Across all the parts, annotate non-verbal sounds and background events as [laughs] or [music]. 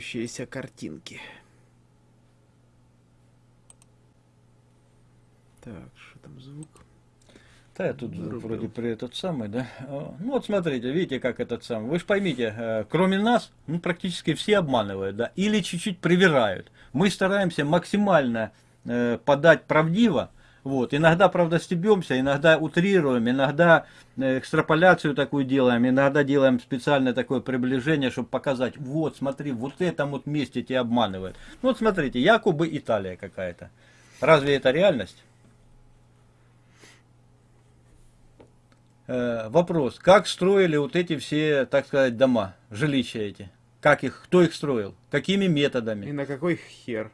Двигающиеся картинки. Так, что там звук? Да, я тут Вырубил. вроде при этот самый, да. Ну вот смотрите, видите, как этот самый. Вы же поймите, э, кроме нас, ну, практически все обманывают, да, или чуть-чуть привирают. Мы стараемся максимально э, подать правдиво, вот. Иногда, правда, стебемся, иногда утрируем, иногда э, экстраполяцию такую делаем, иногда делаем специальное такое приближение, чтобы показать, вот, смотри, вот этом вот месте тебя обманывают. Ну вот смотрите, якобы Италия какая-то. Разве это реальность? Э, вопрос, как строили вот эти все, так сказать, дома, жилища эти? Как их, кто их строил? Какими методами? И на какой хер?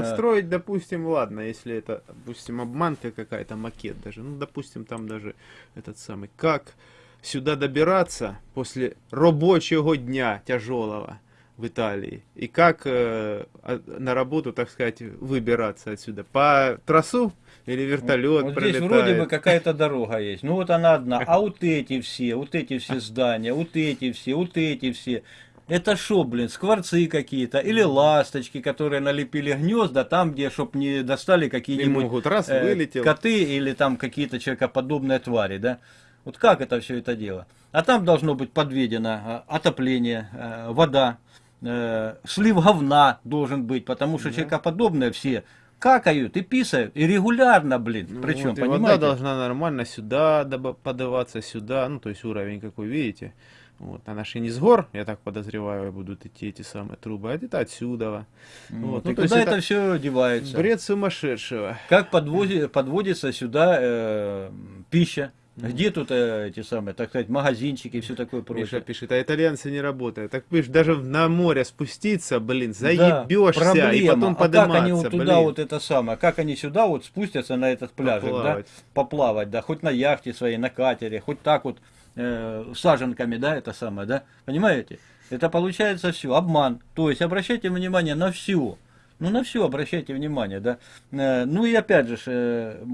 Построить, да. допустим, ладно, если это, допустим, обманка какая-то, макет даже. Ну, допустим, там даже этот самый. Как сюда добираться после рабочего дня тяжелого в Италии? И как э, на работу, так сказать, выбираться отсюда? По трассу или вертолет вот пролетает. Здесь вроде бы какая-то дорога есть. Ну вот она одна. А вот эти все, вот эти все здания, вот эти все, вот эти все. Это шо, блин, скворцы какие-то, или ласточки, которые налепили гнезда там, где, чтоб не достали какие-нибудь э, коты или там какие-то человекоподобные твари, да? Вот как это все это дело? А там должно быть подведено э, отопление, э, вода, э, слив говна должен быть, потому что да. человекоподобные все какают и писают, и регулярно, блин. Ну, Причем, вот, понимаете? Вода должна нормально сюда подаваться, сюда, ну, то есть уровень, как вы видите. Вот, же не с гор, я так подозреваю, будут идти эти самые трубы, а это отсюда. Вот. Вот. Ну, тогда это, это все девается. Бред сумасшедшего. Как подвози, подводится сюда э, пища, где тут э, эти самые, так сказать, магазинчики и все такое прочее? Миша пишет, а итальянцы не работают. Так видишь, даже на море спуститься, блин, заебешься да, и потом подниматься. А как они вот туда блин. вот это самое, как они сюда вот спустятся на этот поплавать. да? Поплавать, да, хоть на яхте своей, на катере, хоть так вот э, саженками, да, это самое, да? Понимаете? Это получается все, обман. То есть обращайте внимание на все. Ну, на все обращайте внимание, да. Э, ну и опять же, э,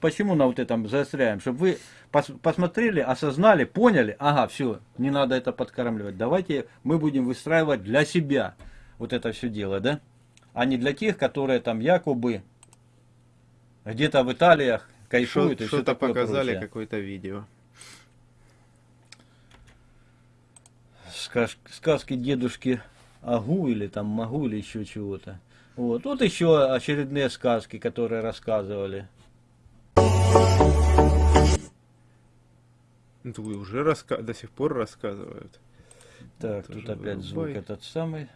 почему на вот этом заостряем? Чтобы вы пос посмотрели, осознали, поняли, ага, все, не надо это подкармливать. Давайте мы будем выстраивать для себя вот это все дело, да. А не для тех, которые там якобы где-то в Италиях кайфуют. Что-то показали, какое-то видео. Сказки дедушки Агу или там Могу или еще чего-то. Вот. вот еще очередные сказки, которые рассказывали. Ну, уже раска... до сих пор рассказывают. Так, Это тут опять звук этот самый.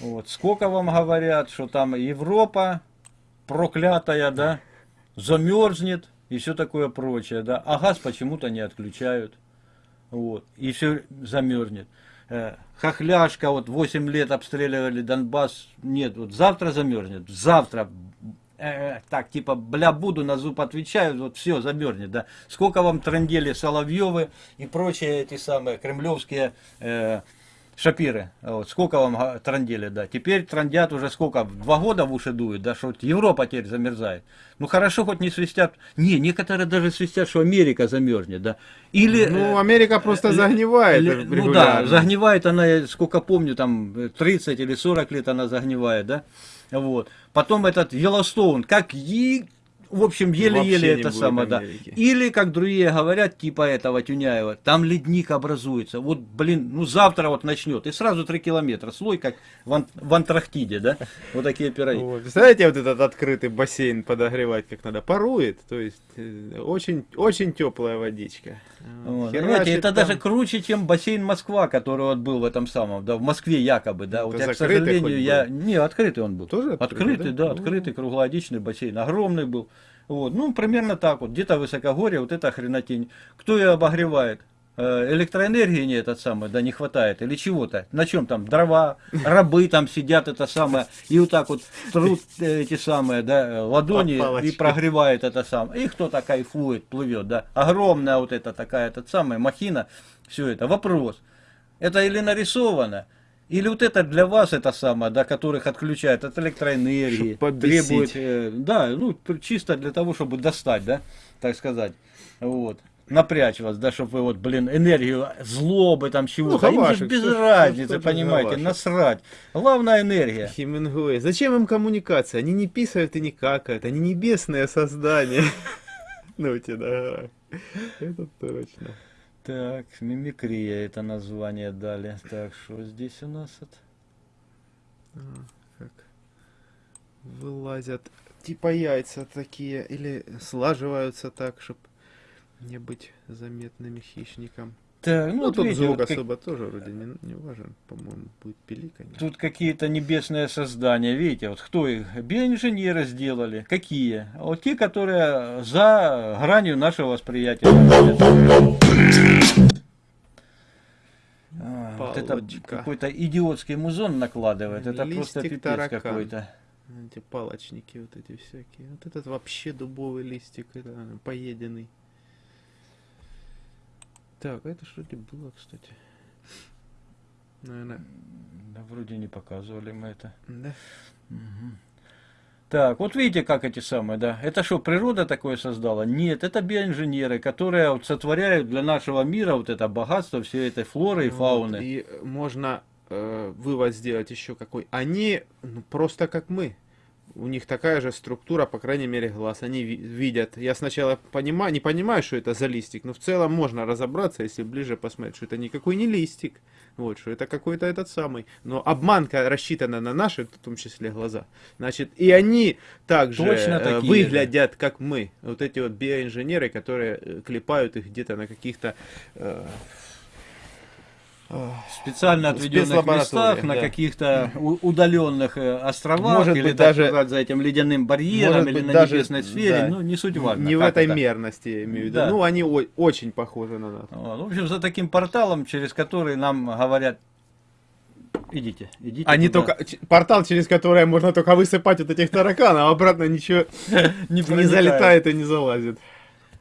Вот. Сколько вам говорят, что там Европа проклятая, да, замерзнет и все такое прочее, да, а газ почему-то не отключают. Вот. И все замерзнет. Э, хохляшка, вот 8 лет обстреливали Донбасс, нет, вот завтра замерзнет, завтра, э, так, типа, бля, буду, на зуб отвечаю, вот все, замерзнет, да. Сколько вам трандели Соловьевы и прочие эти самые кремлевские э, Шапиры, вот, сколько вам трандели, да. Теперь трандят уже сколько, два года в уши дуют, да, что Европа теперь замерзает. Ну хорошо, хоть не свистят, не, некоторые даже свистят, что Америка замерзнет, да. Или... Ну, э, Америка просто э, загнивает э, Ну да, загнивает она, сколько помню, там 30 или 40 лет она загнивает, да. Вот. Потом этот Йеллоустоун, как и в общем, еле-еле это самое, да. Или, как другие говорят, типа этого Тюняева, там ледник образуется. Вот, блин, ну завтра вот начнет. И сразу 3 километра. Слой, как в, Ан в Антарктиде, да? Вот такие пироги. Вот. Представляете, вот этот открытый бассейн подогревать как надо? Парует. То есть, э, очень, очень теплая водичка. Вот. Понимаете, это там... даже круче, чем бассейн Москва, который вот был в этом самом, да, в Москве якобы, да. Вот я, к сожалению, я... Не, открытый он был. Тоже открытый? Открытый, да, да открытый, круглогодичный бассейн. Огромный был. Вот. Ну, примерно так вот. Где-то высокогорье, вот эта хренотень. Кто ее обогревает? Э, электроэнергии не этот самый, да не хватает, или чего-то. На чем там? Дрова, рабы там сидят, это самое, и вот так вот трут эти самые, да, ладони и прогревает это самое. И кто-то кайфует, плывет, да. Огромная вот эта такая, этот самая махина, все это. Вопрос. Это или нарисовано, или вот это для вас это самое, да, которых отключают от электроэнергии, требует, э, да, ну, чисто для того, чтобы достать, да, так сказать, вот. напрячь вас, да, чтобы вы вот, блин, энергию злобы там чего-то. Ну, Им же без всё разницы, же понимаете, Хавашек. насрать. Главная энергия. Хемингуэй. Зачем им коммуникация? Они не писают и не какают. Они небесные создания. [laughs] Ну тебе. Это точно. Так, мимикрия это название дали. Так, что здесь у нас? от- А, Как вылазят типа яйца такие или слаживаются так, чтобы не быть заметными хищником. Так, ну, Ну, вот тут видите, звук вот как- особо тоже вроде не, не важен, по-моему, будет пиликанье. Тут какие-то небесные создания, видите, вот кто их? Биоинженеры сделали. Какие? Вот те, которые за гранью нашего восприятия. А, вот это какой-то идиотский музон накладывает. Это просто Листик пипец таракан. какой-то. Эти палочники вот эти всякие. Вот этот вообще дубовый листик, это поеденный. Так, а это что ли было, кстати? Наверное, Да, вроде не показывали мы это. да? Мгм. Так, вот видите, как эти самые, да. Это что, природа такое создала? Нет, это биоинженеры, которые вот сотворяют для нашего мира вот это богатство всей этой флоры и Вот, фауны. И можно э, вывод сделать еще какой. Они ну, просто как мы. У них такая же структура, по крайней мере, глаз. Они ви- видят. Я сначала понимаю, не понимаю, что это за листик, но в целом можно разобраться, если ближе посмотреть, что это никакой не листик. Вот, что это какой-то этот самый. Но обманка рассчитана на наши, в том числе, глаза. Значит, и они также Точно э, такие же. выглядят, как мы. Вот эти вот биоинженеры, которые э, клепают их где-то на каких-то э, специально отведенных местах, на да. каких-то у- удаленных э, островах, Может или быть, даже- сказать, за этим ледяным барьером, Может или быть, на даже- небесной сфере, да, ну, не суть важно. Не в этой это. мерности, я имею в виду. Да. Ну, они очень похожи на нас. Вот, В общем, за таким порталом, через который нам говорят, идите, идите. Не туда». только портал, через который можно только высыпать вот этих тараканов, а обратно ничего [laughs] не, не залетает и не залазит.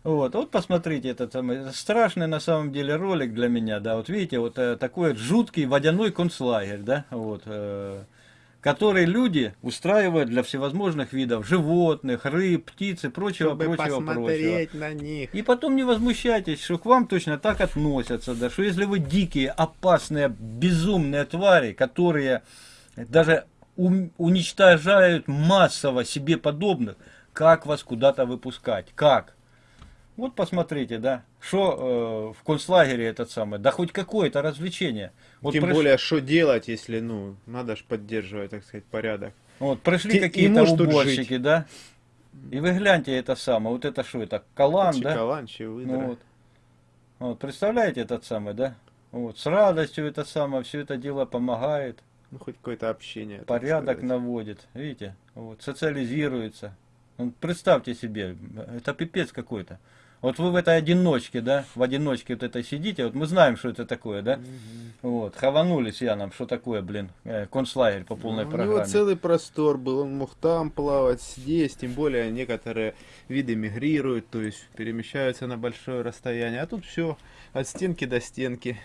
Вот, вот посмотрите, этот самый страшный на самом деле ролик для меня, да, вот видите, вот э, такой жуткий водяной концлагерь, да, вот, э, который люди устраивают для всевозможных видов животных, рыб, птиц и прочего, Чтобы прочего, прочего. посмотреть на них. И потом не возмущайтесь, что к вам точно так относятся, да, что если вы дикие, опасные, безумные твари, которые даже уничтожают массово себе подобных, как вас куда-то выпускать? Как? Вот посмотрите, да, что в концлагере этот самый, да хоть какое-то развлечение. Вот Тем приш- более, что делать, если, ну, надо же поддерживать, так сказать, порядок. Вот, пришли какие-то уборщики, да, и вы гляньте это самое, вот это что это, калан, да? Чекаланчи, выдра. Ну вот. Вот, представляете этот самый, да? Вот, с радостью это самое, все это дело помогает, Ну, хоть какое-то общение. порядок наводит, видите? Вот, социализируется. Ну, представьте себе, это пипец какой-то. Вот вы в этой одиночке, да, в одиночке вот этой сидите, вот мы знаем, что это такое, да? Мгм. Вот, хаванулись я нам, что такое, блин, э, концлагерь по полной Ну, У программе. него целый простор был, он мог там плавать, здесь, тем более некоторые виды мигрируют, то есть перемещаются на большое расстояние, а тут все от стенки до стенки.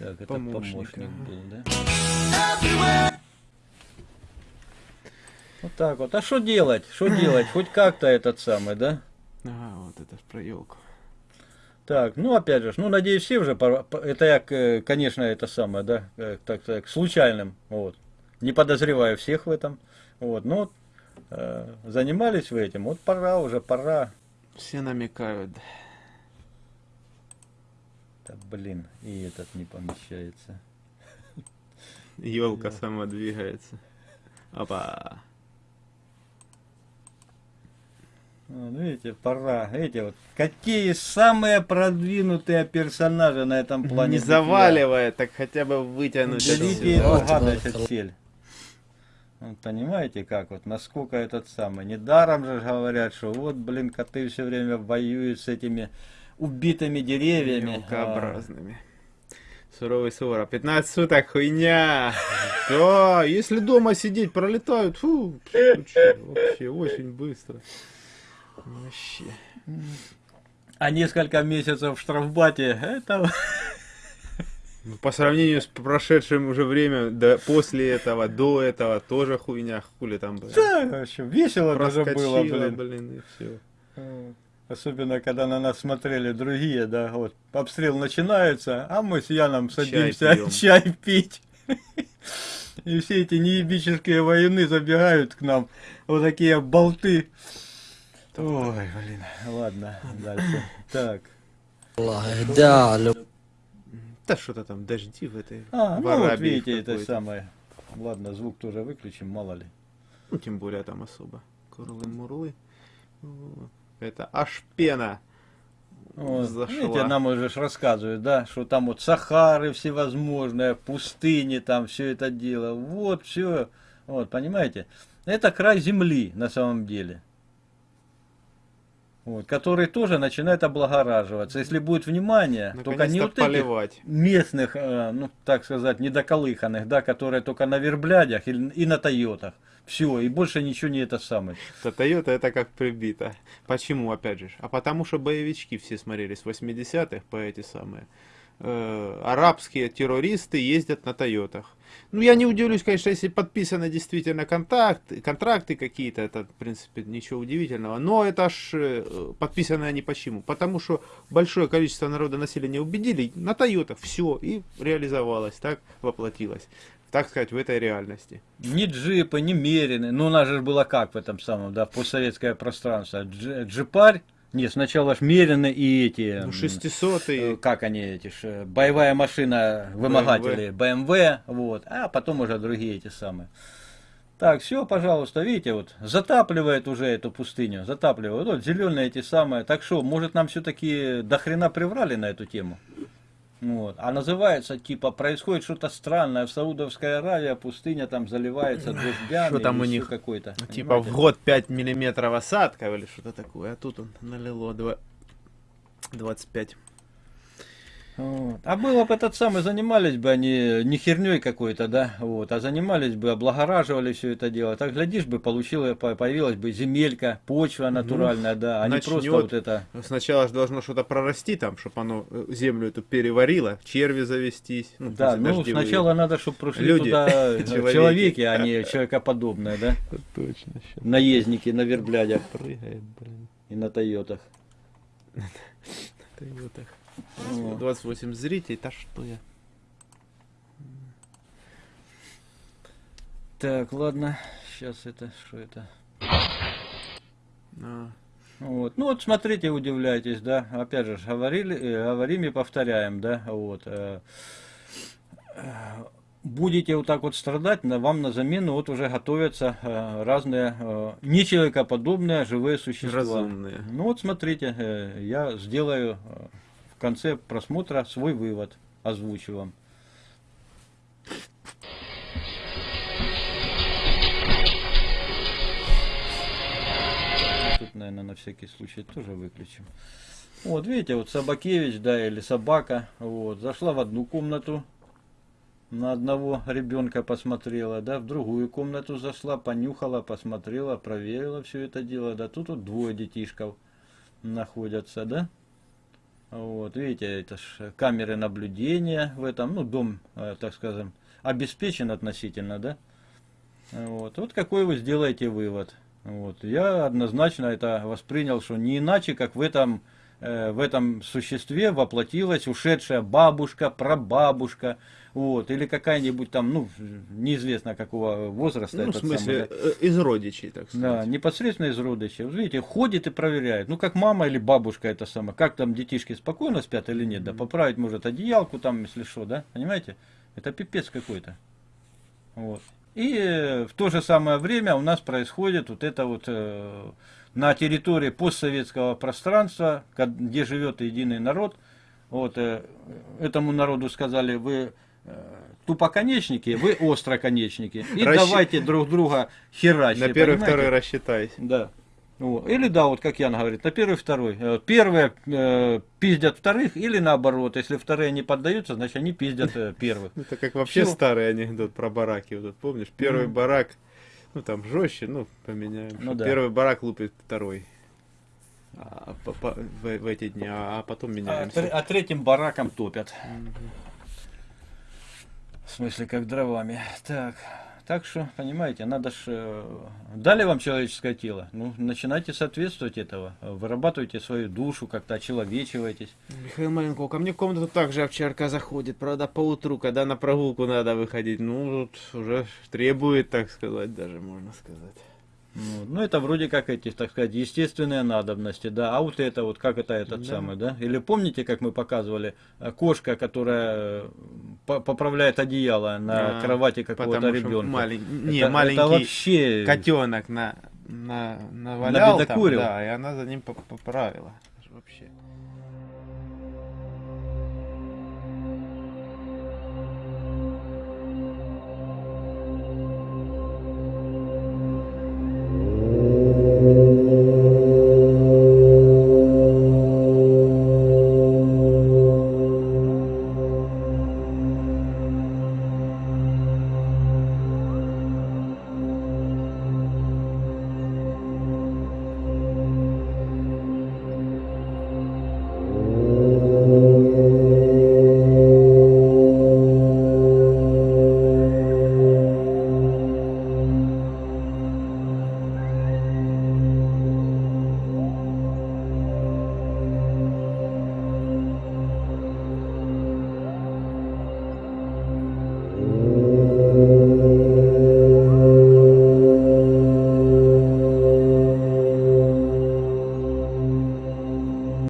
Так, это помощник, помощник был, да? Вот так вот. А что делать? Что делать? Хоть как-то этот самый, да? Ага, вот это ж про елку. Так, ну опять же, ну надеюсь, все уже, по- это я, конечно, это самое, да, э, так так, случайным, вот, не подозреваю всех в этом, вот, но вот, э, занимались вы этим, вот пора уже, пора, Все намекают. да, блин, и этот не помещается. Елка сама двигается. Опа. Вот, видите, пора, видите, вот, какие самые продвинутые персонажи на этом плане. Не заваливая, так хотя бы вытянуть. Отсюда. эту гадость отсель. Вот понимаете, как вот, насколько этот самый. Недаром же говорят, что вот, блин, коты все время воюют с этими убитыми деревьями. Мелкообразными. Суровый сувора. 15 суток, хуйня. [laughs] Да, если дома сидеть, пролетают. Фу, вообще очень быстро. Вообще. А, несколько месяцев в штрафбате, это... [laughs] Ну, По сравнению с прошедшим уже время, да, после этого, до этого, тоже хуйня, хули там было. Да, вообще, весело даже было, блин. блин, и все. Особенно, когда на нас смотрели другие, да, вот, обстрел начинается, а мы с Яном садимся пьем. [laughs] чай, пить. [laughs] И все эти неебические войны забегают к нам, вот такие болты. Ой, блин, ладно, дальше. Так. Да, да что-то там дожди в этой. А, ну вот видите, это самое. Ладно, звук тоже выключим, мало ли. Ну, тем более там особо. Курлы-мурлы. Это аж пена. Вот, зашла. видите, нам уже рассказывают, да, что там вот Сахары всевозможные, пустыни, там все это дело. Вот все. Вот, понимаете? Это край земли на самом деле. Вот, который тоже начинает облагораживаться. Если будет внимание, только не вот этих поливать. местных, э, ну, так сказать, недоколыханных, да, которые только на верблядях и, и на Тойотах. Все, и больше ничего не это самое. Да Toyota это как прибито. Почему, опять же? А потому что боевички все смотрелись в 80-х по эти самые. э, арабские террористы ездят на Тойотах. Ну, я не удивлюсь, конечно, если подписаны действительно контакты, контракты какие-то, это, в принципе, ничего удивительного. Но это ж э, подписаны они почему? Потому что большое количество народа населения убедили на Тойотах, все, и реализовалось, так воплотилось, так сказать, в этой реальности. Ни джипы, ни мерины. Ну, у нас же было как в этом самом, да, постсоветское пространство. Дж- джипарь, нет, сначала ж мерины и эти... Ну, м, 600 э, и... как они эти ж, э, боевая машина вымогатели BMW, вот, а потом уже другие эти самые. Так, все, пожалуйста, видите, вот затапливает уже эту пустыню, затапливает. Вот зеленые эти самые. Так что, может нам все-таки до хрена приврали на эту тему? Вот. А называется, типа, происходит что-то странное. В Саудовской Аравии пустыня там заливается дождями. Что там у них? Какой-то. Типа в понимаете? год 5 миллиметров осадка или что-то такое, а тут он налило два- 25. Вот. А было бы этот самый, занимались бы они не херней какой-то, да, вот, а занимались бы, облагораживали все это дело. Так, глядишь бы, получила, по- появилась бы земелька, почва натуральная, да, а не просто вот это. Сначала же должно что-то прорасти там, чтобы оно э, землю эту переварило, черви завестись. Ну, Да, ну сначала надо, чтобы пришли Люди. туда э, [laughs] Человеки. человеки, а не человекоподобные, да, [laughs] Точно, наездники на верблядях прыгает, блин. и на Тойотах. [laughs] Тойотах. Вот. 28 зрителей, да что я. Так, ладно, сейчас это, что это? А, Вот. Ну вот смотрите, удивляйтесь, да. Опять же, говорили, э, говорим и повторяем, да. Вот. э, э, Будете вот так вот страдать, на, вам на замену вот уже готовятся э, разные э, нечеловекоподобные живые существа. Разумные. Ну вот смотрите, э, я сделаю э, конце просмотра свой вывод, озвучу вам. Тут, наверное, на всякий случай тоже выключим. Вот, видите, вот Собакевич, да, или собака, вот, зашла в одну комнату, на одного ребенка посмотрела, да, в другую комнату зашла, понюхала, посмотрела, проверила все это дело, да, тут вот двое детишков находятся, да. Вот, видите, это ж камеры наблюдения в этом, ну, дом, э, так скажем, обеспечен относительно, да. Вот, вот какой вы сделаете вывод. Вот, я однозначно это воспринял, что не иначе, как в этом, в этом существе воплотилась ушедшая бабушка, прабабушка, вот, или какая-нибудь там, ну, неизвестно какого возраста. Ну, в самый, смысле, да. э, из родичей, так Да, сказать. непосредственно из родичей. Вот видите, ходит и проверяет. Ну, как мама или бабушка это самое. Как там детишки спокойно спят или нет. Да, поправить может одеялку там, если что, да? Понимаете? Это пипец какой-то. Вот. И э, в то же самое время у нас происходит вот это вот э, на территории постсоветского пространства, где живет единый народ. Вот э, этому народу сказали, вы э, тупоконечники, вы остроконечники. И Расщ- давайте друг друга херачить. На первый, понимаете? второй рассчитайся. Да. Вот. Или да, вот как Ян говорит, на первый, второй. Э, Первые э, пиздят вторых, или наоборот, если вторые не поддаются, значит они пиздят э, первых. [laughs] Это как вообще Всё. старый анекдот про бараки. Вот, помнишь, первый Мгм. барак, [laughs] ну там жестче, ну поменяем. Ну да. Первый барак лупит второй. А, по- по- в, в эти дни, а, а потом А, меняемся. тре- а третьим бараком топят. Мгм. В смысле, как дровами. Так, Так что, понимаете, надо ж... э, Дали вам человеческое тело, ну, начинайте соответствовать этого. Вырабатывайте свою душу, как-то очеловечивайтесь. Михаил Маленков, ко мне в комнату также овчарка заходит, правда, по утру, когда на прогулку надо выходить, ну, вот уже требует, так сказать, даже можно сказать. Ну, ну, это вроде как эти, так сказать, естественные надобности, да. А вот это вот, как это этот Да. самый, да? Или помните, как мы показывали, э, кошка, которая э, по- поправляет одеяло на А, кровати какого-то ребенка. малень- Не, это, маленький это вообще... котенок на, на, навалял там, Набедокурил? да, и она за ним поп- поправила.